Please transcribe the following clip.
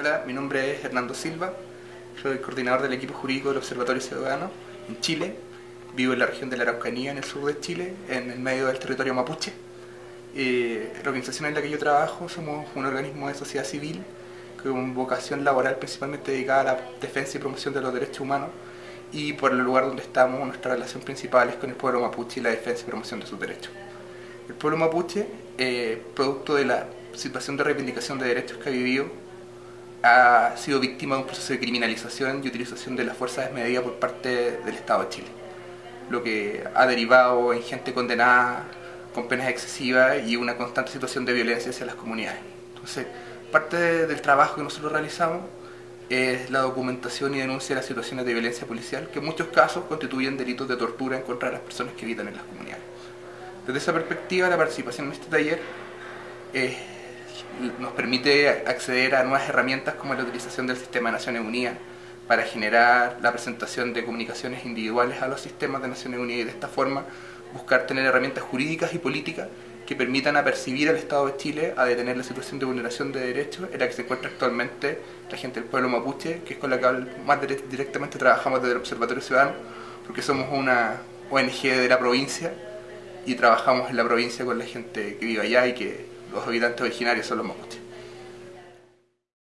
Hola, mi nombre es Hernando Silva, soy coordinador del equipo jurídico del Observatorio Ciudadano en Chile. Vivo en la región de la Araucanía, en el sur de Chile, en el medio del territorio mapuche. Eh, la organización en la que yo trabajo somos un organismo de sociedad civil con vocación laboral principalmente dedicada a la defensa y promoción de los derechos humanos y por el lugar donde estamos nuestra relación principal es con el pueblo mapuche y la defensa y promoción de sus derechos. El pueblo mapuche, eh, producto de la situación de reivindicación de derechos que ha vivido, ha sido víctima de un proceso de criminalización y utilización de la fuerza desmedida por parte del Estado de Chile, lo que ha derivado en gente condenada con penas excesivas y una constante situación de violencia hacia las comunidades. Entonces, parte del trabajo que nosotros realizamos es la documentación y denuncia de las situaciones de violencia policial, que en muchos casos constituyen delitos de tortura en contra de las personas que habitan en las comunidades. Desde esa perspectiva, la participación en este taller nos permite acceder a nuevas herramientas como la utilización del sistema de Naciones Unidas para generar la presentación de comunicaciones individuales a los sistemas de Naciones Unidas y de esta forma buscar tener herramientas jurídicas y políticas que permitan apercibir al Estado de Chile a detener la situación de vulneración de derechos en la que se encuentra actualmente la gente del pueblo mapuche, que es con la que más directamente trabajamos desde el Observatorio Ciudadano, porque somos una ONG de la provincia y trabajamos en la provincia con la gente que vive allá y que los habitantes originarios son los mapuches.